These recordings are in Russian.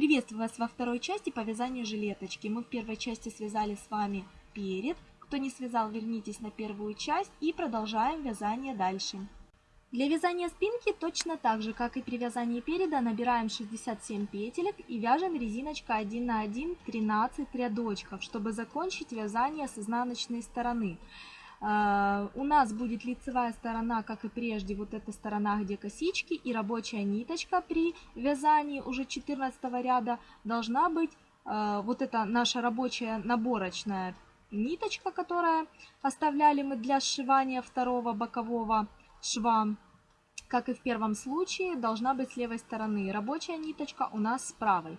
Приветствую вас во второй части по вязанию жилеточки. Мы в первой части связали с вами перед. Кто не связал, вернитесь на первую часть и продолжаем вязание дальше. Для вязания спинки точно так же, как и при вязании переда, набираем 67 петелек и вяжем резиночкой 1 на 1 13 рядочков, чтобы закончить вязание с изнаночной стороны. Uh, у нас будет лицевая сторона, как и прежде, вот эта сторона, где косички, и рабочая ниточка при вязании уже 14 ряда должна быть, uh, вот это наша рабочая наборочная ниточка, которая оставляли мы для сшивания второго бокового шва, как и в первом случае, должна быть с левой стороны. Рабочая ниточка у нас с правой.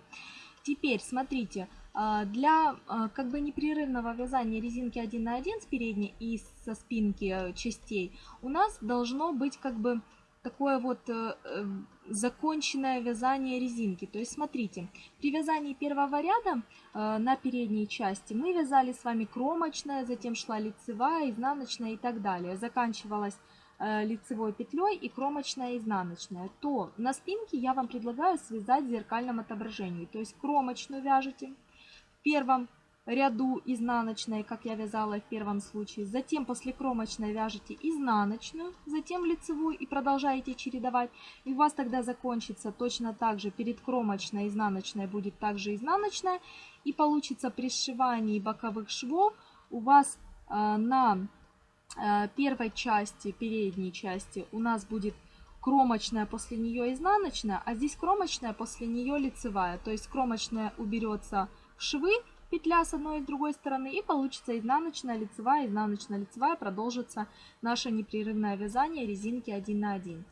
Теперь, смотрите, для а, как бы непрерывного вязания резинки 1 на 1 с передней и со спинки э, частей у нас должно быть как бы такое вот э, э, законченное вязание резинки. То есть смотрите, при вязании первого ряда на передней части мы вязали с вами кромочная, затем шла лицевая, изнаночная и так далее. Заканчивалась лицевой петлей и кромочная изнаночная, то на спинке я вам предлагаю связать в зеркальном отображении. То есть кромочную вяжете первом ряду изнаночной, как я вязала в первом случае. Затем после кромочной вяжете изнаночную, затем лицевую и продолжаете чередовать. И у вас тогда закончится точно так же. Перед кромочной изнаночной будет также изнаночная. И получится при сшивании боковых швов у вас э, на Э, первой части, передней части у нас будет кромочная, после нее изнаночная, а здесь кромочная, после нее лицевая. То есть кромочная уберется швы, петля с одной и с другой стороны, и получится изнаночная, лицевая, изнаночная, лицевая, продолжится наше непрерывное вязание резинки 1 на 1.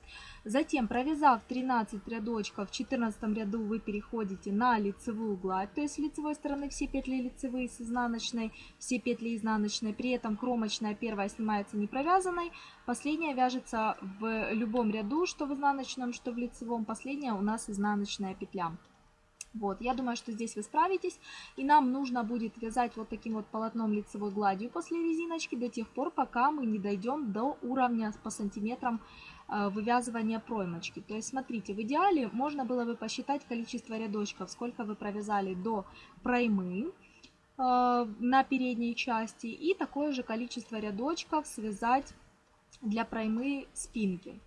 Затем, провязав 13 рядочков, в 14 ряду вы переходите на лицевую гладь, то есть с лицевой стороны все петли лицевые с изнаночной, все петли изнаночной, при этом кромочная первая снимается не провязанной, последняя вяжется в любом ряду, что в изнаночном, что в лицевом, последняя у нас изнаночная петля. Вот, я думаю, что здесь вы справитесь. И нам нужно будет вязать вот таким вот полотном лицевой гладью после резиночки до тех пор, пока мы не дойдем до уровня по сантиметрам Э, вывязывания проймочки. То есть, смотрите, в идеале можно было бы посчитать количество рядочков, сколько вы провязали до проймы э, на передней части и такое же количество рядочков связать для проймы спинки.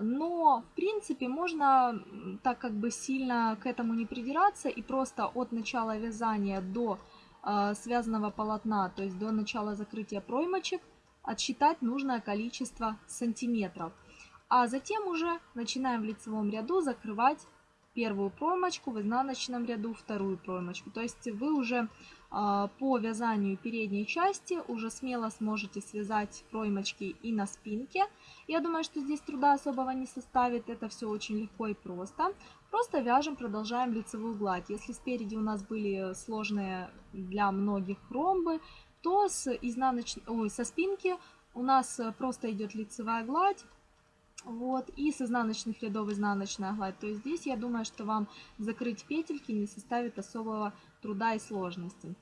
Но, в принципе, можно так как бы сильно к этому не придираться и просто от начала вязания до э, связанного полотна, то есть до начала закрытия проймочек, отсчитать нужное количество сантиметров. А затем уже начинаем в лицевом ряду закрывать первую проймочку, в изнаночном ряду вторую проймочку. То есть вы уже по вязанию передней части уже смело сможете связать проймочки и на спинке. Я думаю, что здесь труда особого не составит, это все очень легко и просто. Просто вяжем, продолжаем лицевую гладь. Если спереди у нас были сложные для многих ромбы, то с изнаноч... Ой, со спинки у нас просто идет лицевая гладь, вот, и с изнаночных рядов изнаночная гладь. То есть здесь я думаю, что вам закрыть петельки не составит особого и сложности.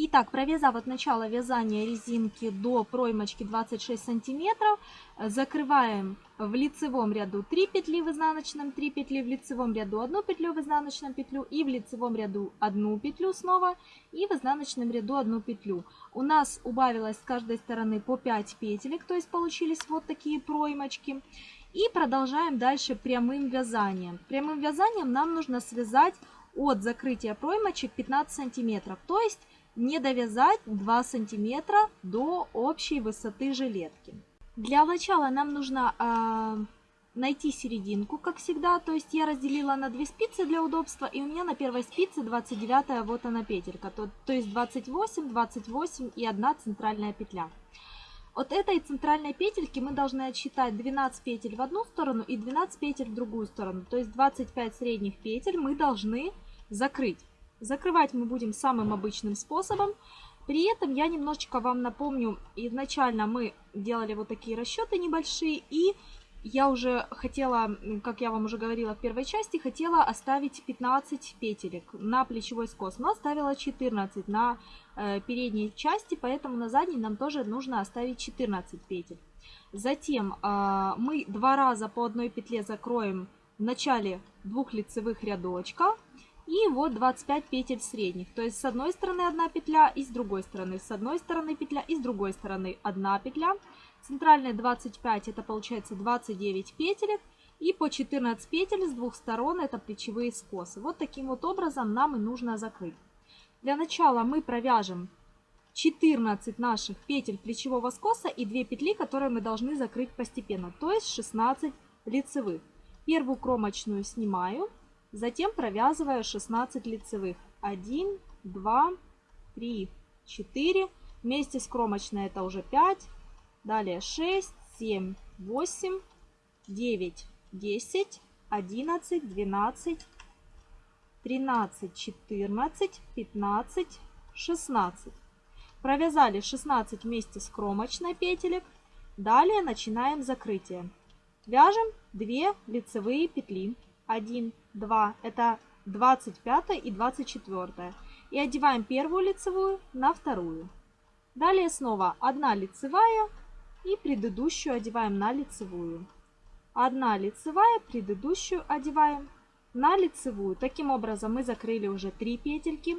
Итак, провязав от начала вязания резинки до проймочки 26 сантиметров, закрываем в лицевом ряду 3 петли в изнаночном, 3 петли в лицевом ряду, 1 петлю в изнаночном петлю и в лицевом ряду 1 петлю снова и в изнаночном ряду 1 петлю. У нас убавилось с каждой стороны по 5 петелек, то есть получились вот такие проймочки. И продолжаем дальше прямым вязанием. Прямым вязанием нам нужно связать от закрытия проймочек 15 сантиметров, то есть не довязать 2 сантиметра до общей высоты жилетки. Для начала нам нужно э, найти серединку, как всегда, то есть я разделила на 2 спицы для удобства, и у меня на первой спице 29 вот она петелька, то, то есть 28, 28 и 1 центральная петля. От этой центральной петельки мы должны отсчитать 12 петель в одну сторону и 12 петель в другую сторону. То есть 25 средних петель мы должны закрыть. Закрывать мы будем самым обычным способом. При этом я немножечко вам напомню, изначально мы делали вот такие расчеты небольшие и я уже хотела, как я вам уже говорила в первой части, хотела оставить 15 петелек на плечевой скос, но оставила 14 на э, передней части, поэтому на задней нам тоже нужно оставить 14 петель. Затем э, мы два раза по одной петле закроем в начале двух лицевых рядочков И вот 25 петель средних. То есть с одной стороны одна петля и с другой стороны. С одной стороны петля и с другой стороны одна петля. Центральная 25 это получается 29 петелек. И по 14 петель с двух сторон это плечевые скосы. Вот таким вот образом нам и нужно закрыть. Для начала мы провяжем 14 наших петель плечевого скоса и 2 петли, которые мы должны закрыть постепенно, то есть 16 лицевых. Первую кромочную снимаю, затем провязываю 16 лицевых. 1, 2, 3, 4. Вместе с кромочной это уже 5. Далее 6, 7, 8, 9, 10, 11, 12, 13, 14, 15, 16. Провязали 16 вместе с кромочной петелек. Далее начинаем закрытие. Вяжем 2 лицевые петли. 1, 2, это 25 и 24. И одеваем первую лицевую на вторую. Далее снова 1 лицевая и предыдущую одеваем на лицевую. 1 лицевая, предыдущую одеваем на лицевую. Таким образом мы закрыли уже 3 петельки.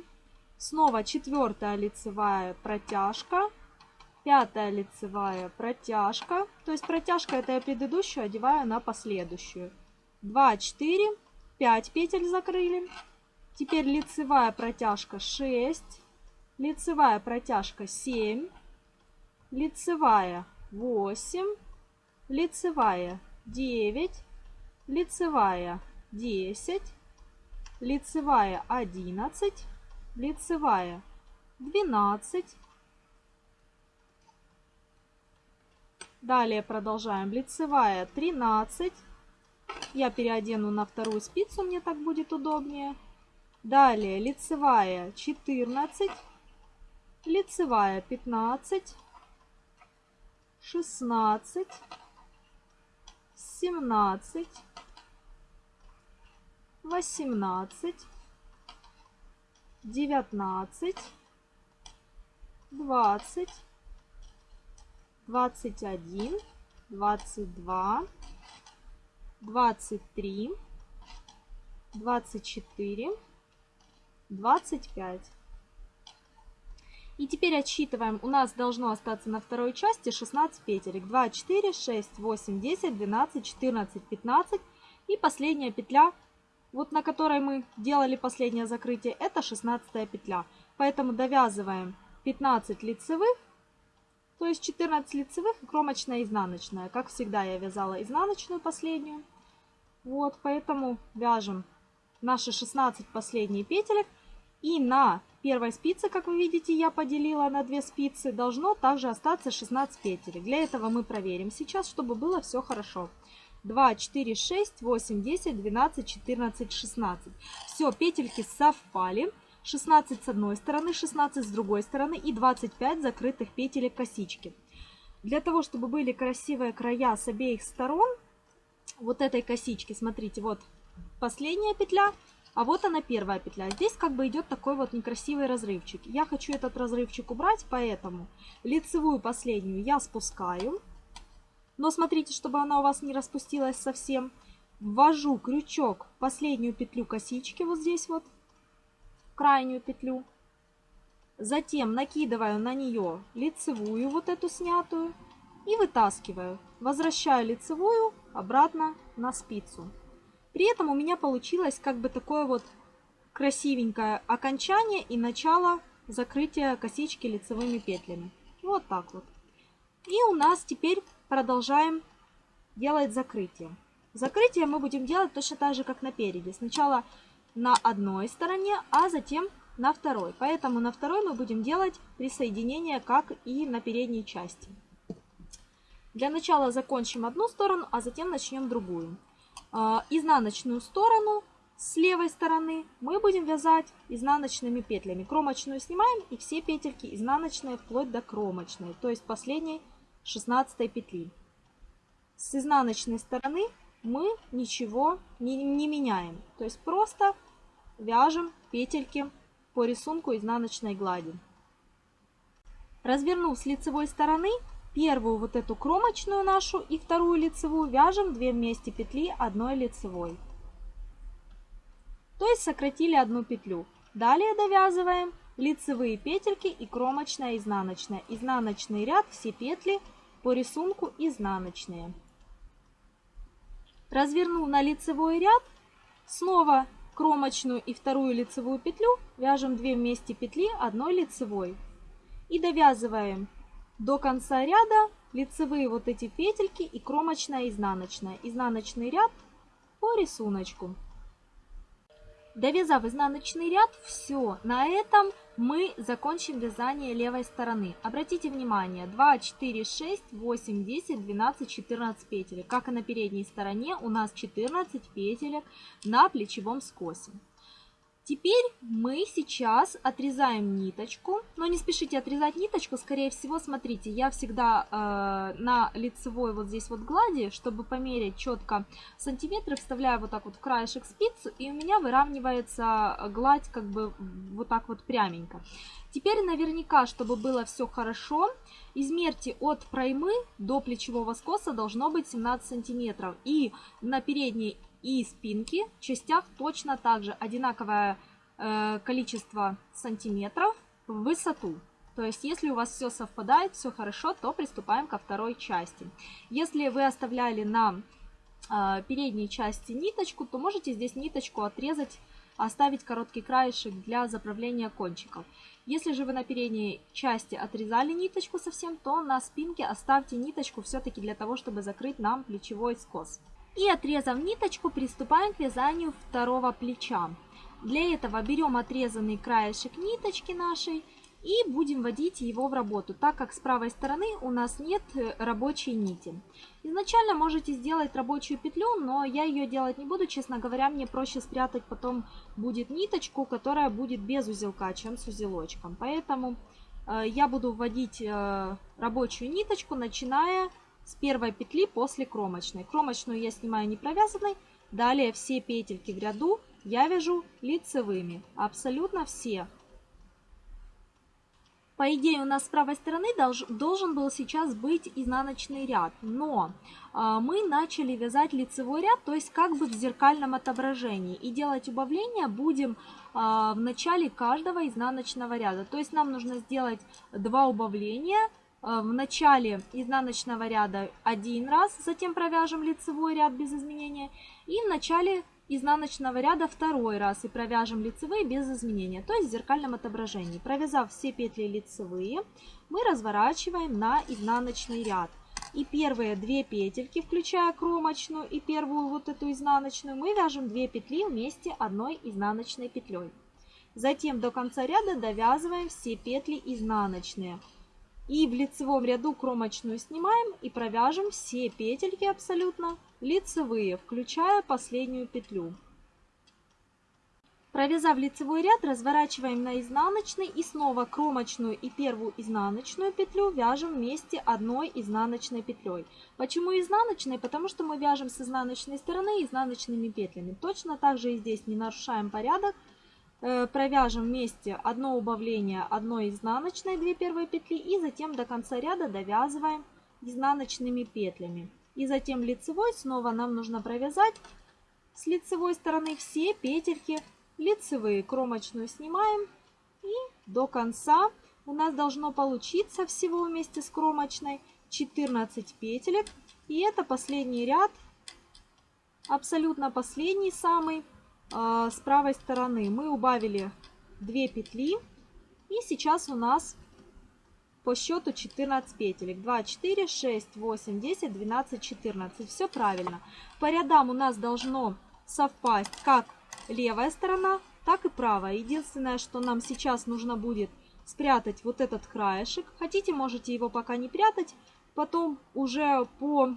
Снова четвертая лицевая протяжка, пятая лицевая протяжка. То есть протяжка это я предыдущую одеваю на последующую. 2, 4, 5 петель закрыли. Теперь лицевая протяжка 6, лицевая протяжка 7, лицевая 8, лицевая 9, лицевая 10, лицевая 11, лицевая 12. Далее продолжаем. Лицевая 13. Я переодену на вторую спицу, мне так будет удобнее. Далее лицевая 14, лицевая 15, 16, 17, 18, 19, 20, 21, 22, 23, 24, 25. И теперь отсчитываем. У нас должно остаться на второй части 16 петелек. 2, 4, 6, 8, 10, 12, 14, 15. И последняя петля вот на которой мы делали последнее закрытие, это 16 петля. Поэтому довязываем 15 лицевых, то есть 14 лицевых и кромочная изнаночная. Как всегда я вязала изнаночную последнюю. Вот, поэтому вяжем наши 16 последние петелек. И на первой спице, как вы видите, я поделила на 2 спицы, должно также остаться 16 петелек. Для этого мы проверим сейчас, чтобы было все хорошо. 2, 4, 6, 8, 10, 12, 14, 16. Все, петельки совпали. 16 с одной стороны, 16 с другой стороны и 25 закрытых петелек косички. Для того, чтобы были красивые края с обеих сторон вот этой косички, смотрите, вот последняя петля, а вот она первая петля. Здесь как бы идет такой вот некрасивый разрывчик. Я хочу этот разрывчик убрать, поэтому лицевую последнюю я спускаю. Но смотрите, чтобы она у вас не распустилась совсем. Ввожу крючок в последнюю петлю косички, вот здесь вот, крайнюю петлю. Затем накидываю на нее лицевую, вот эту снятую, и вытаскиваю. Возвращаю лицевую обратно на спицу. При этом у меня получилось как бы такое вот красивенькое окончание и начало закрытия косички лицевыми петлями. Вот так вот. И у нас теперь продолжаем делать закрытие. Закрытие мы будем делать точно так же, как на переде. Сначала на одной стороне, а затем на второй. Поэтому на второй мы будем делать присоединение, как и на передней части. Для начала закончим одну сторону, а затем начнем другую. А, изнаночную сторону с левой стороны мы будем вязать изнаночными петлями. Кромочную снимаем и все петельки изнаночные вплоть до кромочной, то есть последней 16 петли. С изнаночной стороны мы ничего не, не меняем. То есть просто вяжем петельки по рисунку изнаночной глади. Развернув с лицевой стороны, первую вот эту кромочную нашу и вторую лицевую вяжем 2 вместе петли одной лицевой. то есть сократили одну петлю. Далее довязываем лицевые петельки и кромочная изнаночная. Изнаночный ряд, все петли по рисунку изнаночные. Развернув на лицевой ряд, снова кромочную и вторую лицевую петлю вяжем 2 вместе петли одной лицевой. И довязываем до конца ряда лицевые вот эти петельки и кромочная изнаночная. Изнаночный ряд по рисунку. Довязав изнаночный ряд, все, на этом мы закончим вязание левой стороны. Обратите внимание, 2, 4, 6, 8, 10, 12, 14 петель. Как и на передней стороне, у нас 14 петелек на плечевом скосе. Теперь мы сейчас отрезаем ниточку, но не спешите отрезать ниточку, скорее всего, смотрите, я всегда э, на лицевой вот здесь вот глади, чтобы померить четко сантиметры, вставляю вот так вот в краешек спицу, и у меня выравнивается гладь как бы вот так вот пряменько. Теперь наверняка, чтобы было все хорошо, измерьте от проймы до плечевого скоса должно быть 17 сантиметров. И на передней и спинки в частях точно так же одинаковое э, количество сантиметров в высоту. То есть, если у вас все совпадает, все хорошо, то приступаем ко второй части. Если вы оставляли на э, передней части ниточку, то можете здесь ниточку отрезать, оставить короткий краешек для заправления кончиков. Если же вы на передней части отрезали ниточку совсем, то на спинке оставьте ниточку все-таки для того, чтобы закрыть нам плечевой скос. И отрезав ниточку, приступаем к вязанию второго плеча. Для этого берем отрезанный краешек ниточки нашей и будем вводить его в работу, так как с правой стороны у нас нет э, рабочей нити. Изначально можете сделать рабочую петлю, но я ее делать не буду, честно говоря, мне проще спрятать потом будет ниточку, которая будет без узелка, чем с узелочком. Поэтому э, я буду вводить э, рабочую ниточку, начиная с первой петли после кромочной. Кромочную я снимаю не провязанной. Далее все петельки в ряду я вяжу лицевыми. Абсолютно все. По идее у нас с правой стороны долж, должен был сейчас быть изнаночный ряд, но э, мы начали вязать лицевой ряд, то есть как бы в зеркальном отображении. И делать убавление будем э, в начале каждого изнаночного ряда. То есть нам нужно сделать два убавления в начале изнаночного ряда один раз, затем провяжем лицевой ряд без изменения, и в начале изнаночного ряда второй раз и провяжем лицевые без изменения, то есть в зеркальном отображении. Провязав все петли лицевые, мы разворачиваем на изнаночный ряд. И первые две петельки, включая кромочную и первую вот эту изнаночную, мы вяжем 2 петли вместе одной изнаночной петлей. Затем до конца ряда довязываем все петли изнаночные. И в лицевом ряду кромочную снимаем и провяжем все петельки абсолютно лицевые, включая последнюю петлю. Провязав лицевой ряд, разворачиваем на изнаночный и снова кромочную и первую изнаночную петлю вяжем вместе одной изнаночной петлей. Почему изнаночной? Потому что мы вяжем с изнаночной стороны изнаночными петлями. Точно так же и здесь не нарушаем порядок, провяжем вместе одно убавление одной изнаночной, 2 первые петли, и затем до конца ряда довязываем изнаночными петлями. И затем лицевой снова нам нужно провязать с лицевой стороны все петельки лицевые. Кромочную снимаем и до конца у нас должно получиться всего вместе с кромочной 14 петелек. И это последний ряд, абсолютно последний самый. А, с правой стороны мы убавили 2 петли. И сейчас у нас по счету 14 петелек. 2, 4, 6, 8, 10, 12, 14. Все правильно. По рядам у нас должно совпасть как левая сторона, так и правая. Единственное, что нам сейчас нужно будет спрятать вот этот краешек. Хотите, можете его пока не прятать. Потом уже по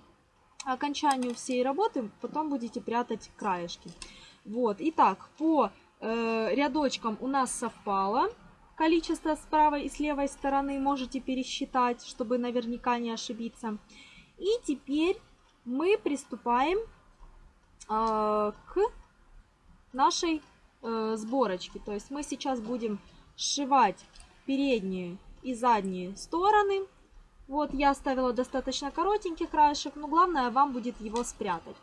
окончанию всей работы потом будете прятать краешки. Вот, итак, по э, рядочкам у нас совпало количество с правой и с левой стороны. Можете пересчитать, чтобы наверняка не ошибиться. И теперь мы приступаем э, к нашей э, сборочке. То есть мы сейчас будем сшивать передние и задние стороны. Вот я оставила достаточно коротенький краешек, но главное вам будет его спрятать.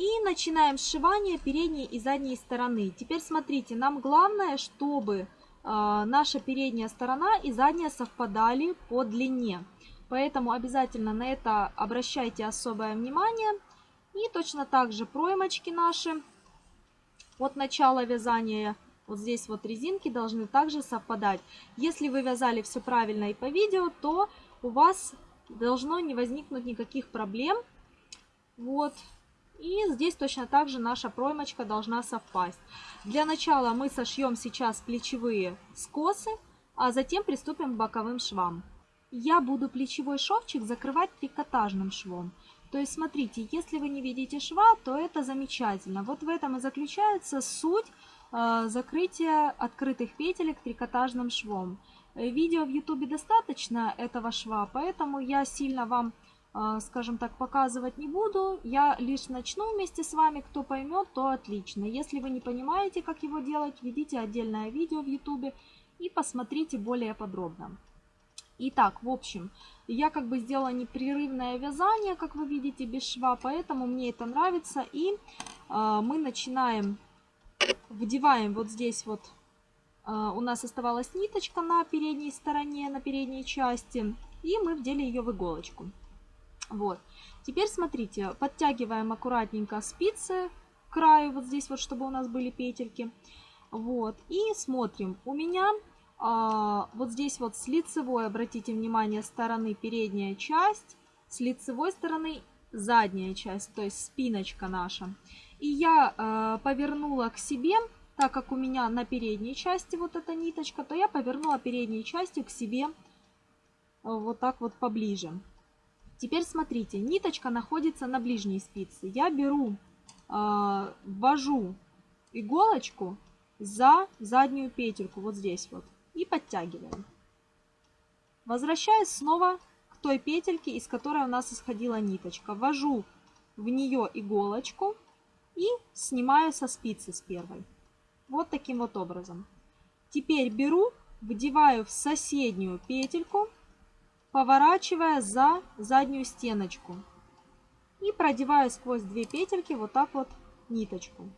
И начинаем сшивание передней и задней стороны. Теперь смотрите, нам главное, чтобы э, наша передняя сторона и задняя совпадали по длине. Поэтому обязательно на это обращайте особое внимание. И точно так же проймочки наши от начала вязания, вот здесь вот резинки должны также совпадать. Если вы вязали все правильно и по видео, то у вас должно не возникнуть никаких проблем. Вот. И здесь точно так же наша проймочка должна совпасть. Для начала мы сошьем сейчас плечевые скосы, а затем приступим к боковым швам. Я буду плечевой шовчик закрывать трикотажным швом. То есть, смотрите, если вы не видите шва, то это замечательно. Вот в этом и заключается суть э, закрытия открытых петелек трикотажным швом. Э, видео в YouTube достаточно этого шва, поэтому я сильно вам, скажем так, показывать не буду. Я лишь начну вместе с вами. Кто поймет, то отлично. Если вы не понимаете, как его делать, введите отдельное видео в YouTube и посмотрите более подробно. Итак, в общем, я как бы сделала непрерывное вязание, как вы видите, без шва, поэтому мне это нравится. И э, мы начинаем, вдеваем вот здесь вот, э, у нас оставалась ниточка на передней стороне, на передней части, и мы вдели ее в иголочку. Вот. Теперь смотрите, подтягиваем аккуратненько спицы к краю, вот здесь вот, чтобы у нас были петельки. Вот, и смотрим. У меня а, вот здесь вот с лицевой, обратите внимание, стороны передняя часть, с лицевой стороны задняя часть, то есть спиночка наша. И я э, повернула к себе, так как у меня на передней части вот эта ниточка, то я повернула передней частью к себе вот так вот поближе. Теперь смотрите, ниточка находится на ближней спице. Я беру, э, ввожу иголочку за заднюю петельку, вот здесь вот и подтягиваем. Возвращаюсь снова к той петельке, из которой у нас исходила ниточка. Ввожу в нее иголочку и снимаю со спицы с первой. Вот таким вот образом. Теперь беру, вдеваю в соседнюю петельку, поворачивая за заднюю стеночку. И продеваю сквозь две петельки вот так вот ниточку.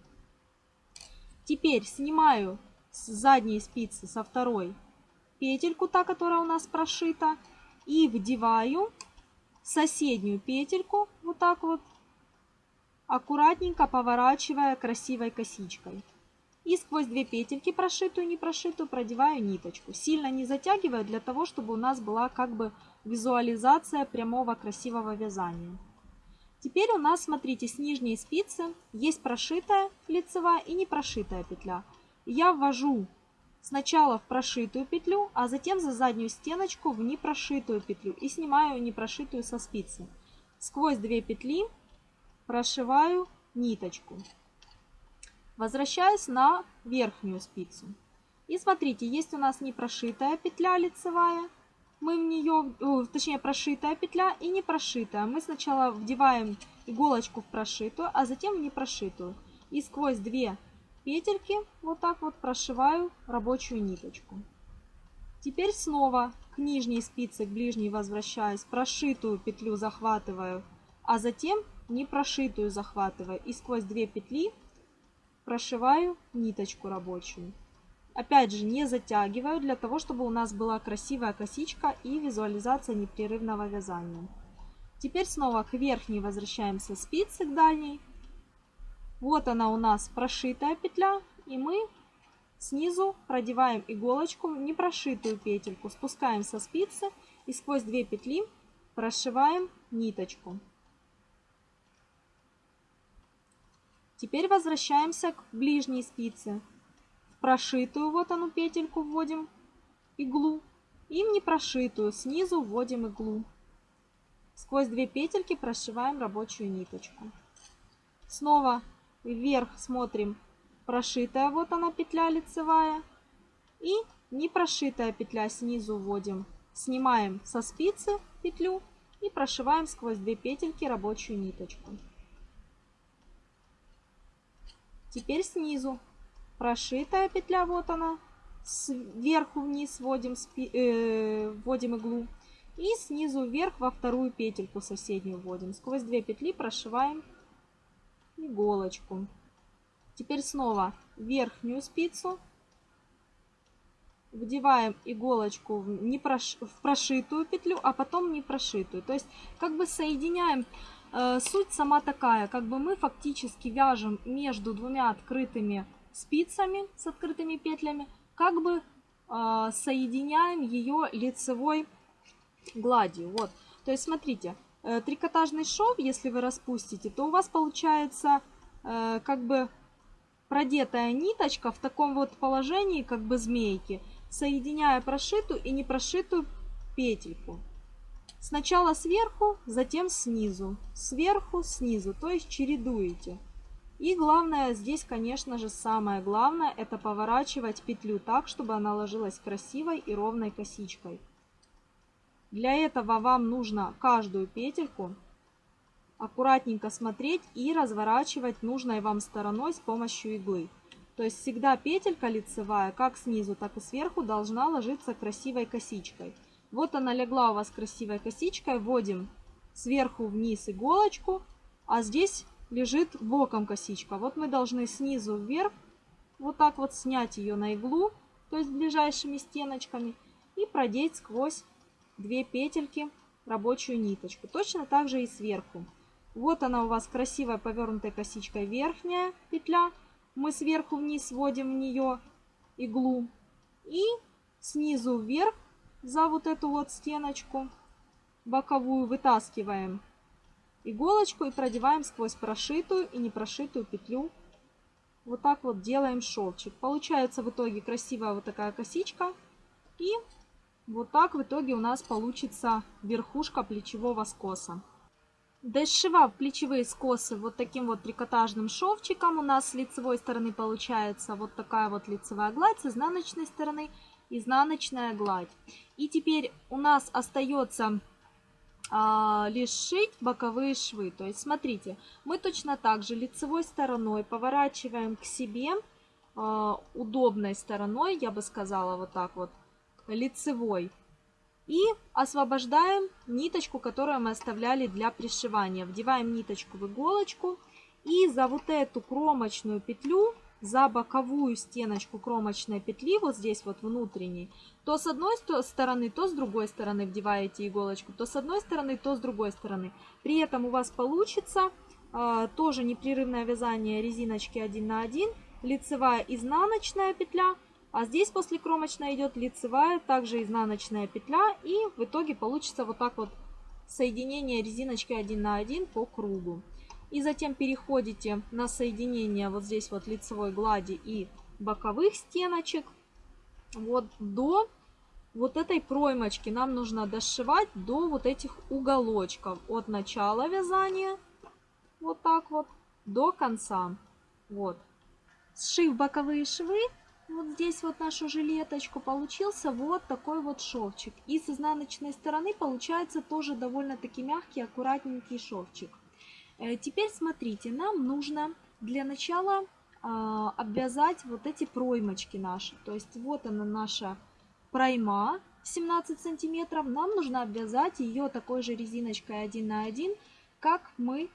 Теперь снимаю с задней спицы, со второй, петельку, та, которая у нас прошита, и вдеваю соседнюю петельку, вот так вот, аккуратненько поворачивая красивой косичкой. И сквозь две петельки, прошитую и не прошитую, продеваю ниточку. Сильно не затягиваю, для того, чтобы у нас была как бы визуализация прямого красивого вязания. Теперь у нас, смотрите, с нижней спицы есть прошитая лицевая и не прошитая петля я ввожу сначала в прошитую петлю, а затем за заднюю стеночку в непрошитую петлю и снимаю непрошитую со спицы. Сквозь две петли прошиваю ниточку. Возвращаюсь на верхнюю спицу. И смотрите, есть у нас непрошитая петля лицевая, мы в нее, точнее прошитая петля и не прошитая. Мы сначала вдеваем иголочку в прошитую, а затем в непрошитую. И сквозь две петельки вот так вот прошиваю рабочую ниточку. Теперь снова к нижней спице, к ближней возвращаюсь, прошитую петлю захватываю, а затем не прошитую захватываю и сквозь две петли прошиваю ниточку рабочую. Опять же, не затягиваю, для того, чтобы у нас была красивая косичка и визуализация непрерывного вязания. Теперь снова к верхней возвращаемся спицы к дальней, вот она у нас прошитая петля, и мы снизу продеваем иголочку в непрошитую петельку, спускаем со спицы и сквозь две петли прошиваем ниточку. Теперь возвращаемся к ближней спице. В прошитую вот одну петельку вводим иглу и в непрошитую снизу вводим иглу. Сквозь две петельки прошиваем рабочую ниточку. Снова вверх смотрим прошитая, вот она петля лицевая. И не прошитая петля снизу вводим. Снимаем со спицы петлю и прошиваем сквозь две петельки рабочую ниточку. Теперь снизу прошитая петля, вот она, сверху вниз вводим, э, вводим иглу. И снизу вверх во вторую петельку соседнюю вводим. Сквозь две петли прошиваем иголочку. Теперь снова верхнюю спицу. Вдеваем иголочку в, не прош... в прошитую петлю, а потом не прошитую. То есть как бы соединяем. Э, суть сама такая, как бы мы фактически вяжем между двумя открытыми спицами с открытыми петлями, как бы э, соединяем ее лицевой гладью. Вот. То есть смотрите, э, трикотажный шов, если вы распустите, то у вас получается как бы продетая ниточка в таком вот положении, как бы змейки, соединяя прошитую и непрошитую петельку. Сначала сверху, затем снизу, сверху, снизу, то есть чередуете. И главное здесь, конечно же, самое главное, это поворачивать петлю так, чтобы она ложилась красивой и ровной косичкой. Для этого вам нужно каждую петельку аккуратненько смотреть и разворачивать нужной вам стороной с помощью иглы. То есть всегда петелька лицевая, как снизу, так и сверху, должна ложиться красивой косичкой. Вот она легла у вас красивой косичкой, вводим сверху вниз иголочку, а здесь лежит боком косичка. Вот мы должны снизу вверх вот так вот снять ее на иглу, то есть ближайшими стеночками, и продеть сквозь две петельки рабочую ниточку. Точно так же и сверху. Вот она у вас красивая повернутая косичкой верхняя петля. Мы сверху вниз вводим в нее иглу. И снизу вверх за вот эту вот стеночку боковую вытаскиваем иголочку и продеваем сквозь прошитую и непрошитую петлю. Вот так вот делаем шовчик. Получается в итоге красивая вот такая косичка. И вот так в итоге у нас получится верхушка плечевого скоса. Дошивав плечевые скосы вот таким вот трикотажным шовчиком, у нас с лицевой стороны получается вот такая вот лицевая гладь, с изнаночной стороны изнаночная гладь. И теперь у нас остается а, лишь шить боковые швы. То есть смотрите, мы точно так же лицевой стороной поворачиваем к себе а, удобной стороной, я бы сказала вот так вот, лицевой. И освобождаем ниточку, которую мы оставляли для пришивания. Вдеваем ниточку в иголочку и за вот эту кромочную петлю, за боковую стеночку кромочной петли, вот здесь вот внутренней, то с одной стороны, то с другой стороны вдеваете иголочку, то с одной стороны, то с другой стороны. При этом у вас получится э, тоже непрерывное вязание резиночки 1 на 1, лицевая изнаночная петля, а здесь после кромочной идет лицевая, также изнаночная петля. И в итоге получится вот так вот соединение резиночки 1 на 1 по кругу. И затем переходите на соединение вот здесь вот лицевой глади и боковых стеночек. Вот до вот этой проймочки нам нужно дошивать до вот этих уголочков. От начала вязания, вот так вот, до конца. Вот. Сшив боковые швы, вот здесь вот нашу жилеточку получился вот такой вот шовчик. И с изнаночной стороны получается тоже довольно-таки мягкий, аккуратненький шовчик. Э, теперь смотрите, нам нужно для начала а, обвязать вот эти проймочки наши. То есть вот она наша пройма 17 сантиметров. Нам нужно обвязать ее такой же резиночкой 1 на 1, как мы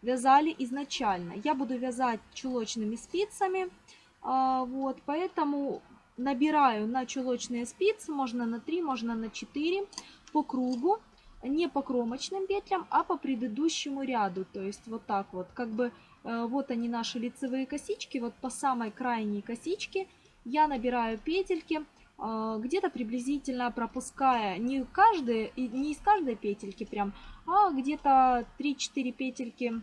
вязали изначально. Я буду вязать чулочными спицами. А, вот, поэтому набираю на чулочные спицы, можно на 3, можно на 4 по кругу, не по кромочным петлям, а по предыдущему ряду. То есть вот так вот, как бы э, вот они наши лицевые косички, вот по самой крайней косичке я набираю петельки, э, где-то приблизительно пропуская не, каждые, не из каждой петельки прям, а где-то 3-4 петельки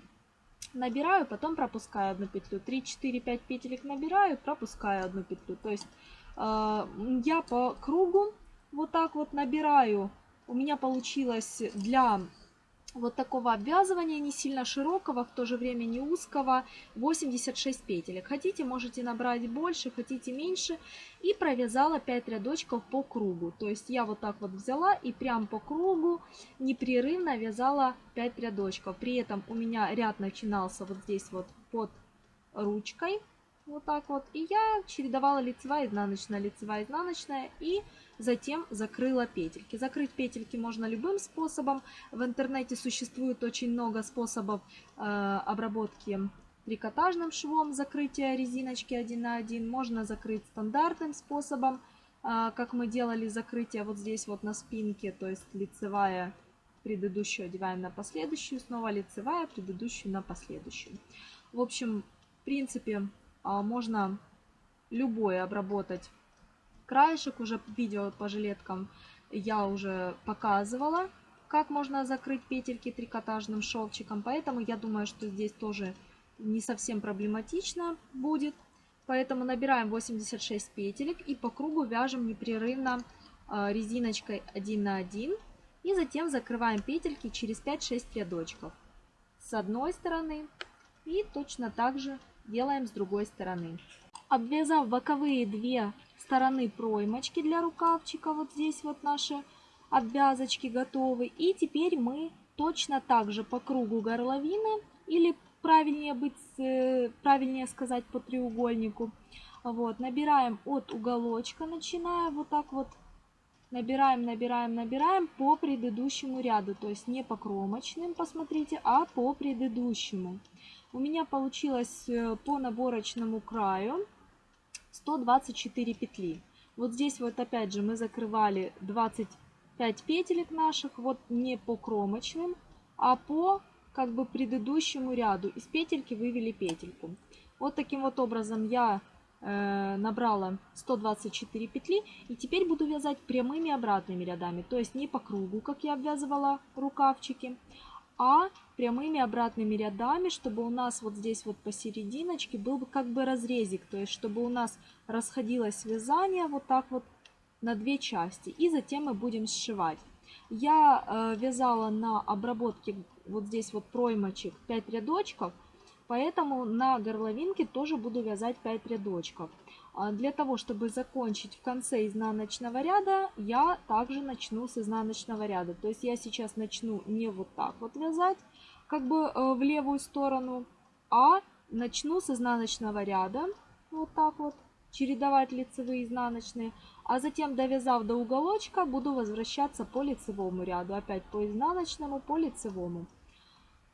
набираю, потом пропускаю одну петлю. 3, 4, 5 петелек набираю, пропускаю одну петлю. То есть э, я по кругу вот так вот набираю. У меня получилось для вот такого обвязывания, не сильно широкого, в то же время не узкого, 86 петелек. Хотите, можете набрать больше, хотите меньше. И провязала 5 рядочков по кругу. То есть я вот так вот взяла и прям по кругу непрерывно вязала 5 рядочков. При этом у меня ряд начинался вот здесь вот под ручкой. Вот так вот. И я чередовала лицевая, изнаночная, лицевая, изнаночная. И затем закрыла петельки. Закрыть петельки можно любым способом. В интернете существует очень много способов э, обработки трикотажным швом закрытия резиночки 1 на 1, можно закрыть стандартным способом, а, как мы делали закрытие вот здесь вот на спинке, то есть лицевая предыдущую одеваем на последующую, снова лицевая, предыдущую на последующую. В общем, в принципе, а, можно любое обработать краешек. Уже видео по жилеткам я уже показывала, как можно закрыть петельки трикотажным шовчиком. Поэтому я думаю, что здесь тоже не совсем проблематично будет. Поэтому набираем 86 петелек и по кругу вяжем непрерывно а, резиночкой 1 на 1. И затем закрываем петельки через 5-6 рядочков с одной стороны и точно так же делаем с другой стороны. Обвязав боковые две стороны проймочки для рукавчика, вот здесь вот наши обвязочки готовы. И теперь мы точно так же по кругу горловины, или правильнее, быть, э, правильнее сказать по треугольнику, вот, набираем от уголочка, начиная вот так вот, набираем, набираем, набираем по предыдущему ряду, то есть не по кромочным, посмотрите, а по предыдущему. У меня получилось э, по наборочному краю 124 петли. Вот здесь вот опять же мы закрывали 25 петелек наших, вот не по кромочным, а по как бы предыдущему ряду. Из петельки вывели петельку. Вот таким вот образом я э, набрала 124 петли. И теперь буду вязать прямыми обратными рядами. То есть не по кругу, как я обвязывала рукавчики, а прямыми обратными рядами, чтобы у нас вот здесь вот посерединочке был бы как бы разрезик, то есть чтобы у нас расходилось вязание вот так вот на две части. И затем мы будем сшивать. Я э, вязала на обработке вот здесь вот проймочек 5 рядочков, поэтому на горловинке тоже буду вязать 5 рядочков. А для того, чтобы закончить в конце изнаночного ряда, я также начну с изнаночного ряда. То есть я сейчас начну не вот так вот вязать, как бы э, в левую сторону, а начну с изнаночного ряда, вот так вот, чередовать лицевые изнаночные, а затем, довязав до уголочка, буду возвращаться по лицевому ряду, опять по изнаночному, по лицевому.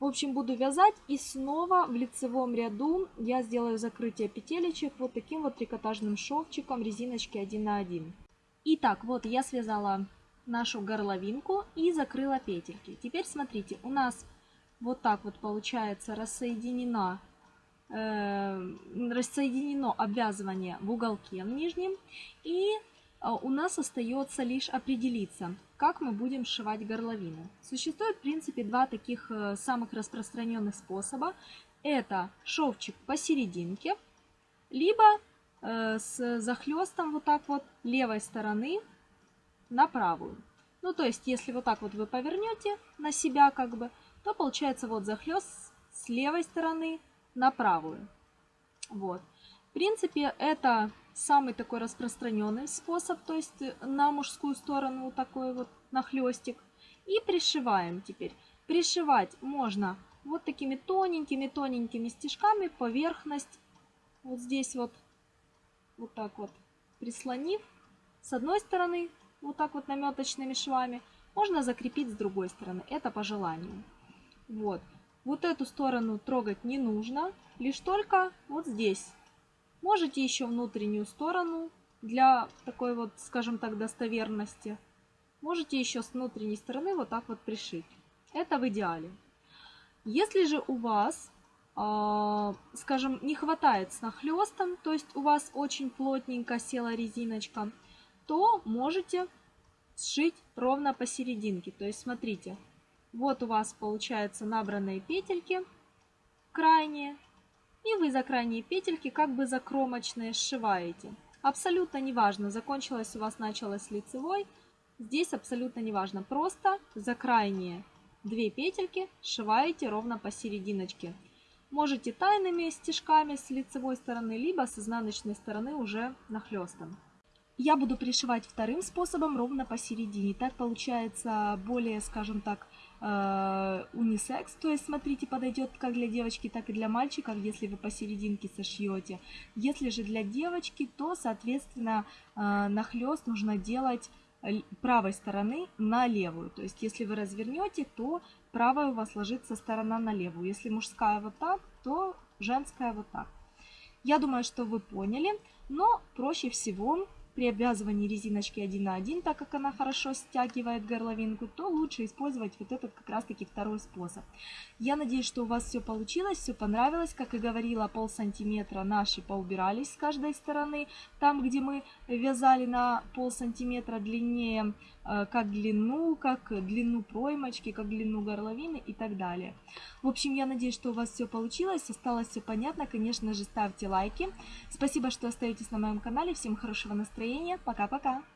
В общем, буду вязать и снова в лицевом ряду я сделаю закрытие петелечек вот таким вот трикотажным шовчиком резиночки 1 на 1. Итак, вот я связала нашу горловинку и закрыла петельки. Теперь смотрите, у нас вот так вот получается рассоединено, э, рассоединено обвязывание в уголке в нижнем. И у нас остается лишь определиться, как мы будем сшивать горловину. Существует в принципе два таких э, самых распространенных способа. Это шовчик посерединке, либо э, с захлестом вот так вот левой стороны на правую. Ну, то есть, если вот так вот вы повернете на себя, как бы, то получается вот захлест с левой стороны на правую. Вот. В принципе, это самый такой распространенный способ, то есть на мужскую сторону вот такой вот нахлестик. И пришиваем теперь. Пришивать можно вот такими тоненькими-тоненькими стежками поверхность. Вот здесь вот, вот так вот прислонив с одной стороны, вот так вот наметочными швами, можно закрепить с другой стороны. Это по желанию. Вот. Вот эту сторону трогать не нужно, лишь только вот здесь. Можете еще внутреннюю сторону для такой вот, скажем так, достоверности. Можете еще с внутренней стороны вот так вот пришить. Это в идеале. Если же у вас, э, скажем, не хватает с нахлестом, то есть у вас очень плотненько села резиночка, то можете сшить ровно посерединке. То есть смотрите, вот у вас получается набранные петельки крайние. И вы за крайние петельки как бы закромочные сшиваете. Абсолютно неважно, закончилась у вас началась лицевой. Здесь абсолютно неважно. Просто за крайние две петельки сшиваете ровно посерединочке. Можете тайными стежками с лицевой стороны, либо с изнаночной стороны уже нахлестом. Я буду пришивать вторым способом ровно посередине. Так получается более, скажем так, э, унисекс, то есть, смотрите, подойдет как для девочки, так и для мальчика, если вы посерединке сошьете. Если же для девочки, то, соответственно, э, нахлест нужно делать правой стороны на левую. То есть, если вы развернете, то правая у вас ложится сторона на левую. Если мужская вот так, то женская вот так. Я думаю, что вы поняли, но проще всего при обвязывании резиночки 1 на 1, так как она хорошо стягивает горловинку, то лучше использовать вот этот как раз таки второй способ. Я надеюсь, что у вас все получилось, все понравилось. Как и говорила, пол сантиметра наши поубирались с каждой стороны. Там, где мы вязали на пол сантиметра длиннее, как длину, как длину проймочки, как длину горловины и так далее. В общем, я надеюсь, что у вас все получилось, осталось все понятно. Конечно же, ставьте лайки. Спасибо, что остаетесь на моем канале. Всем хорошего настроения. Пока-пока!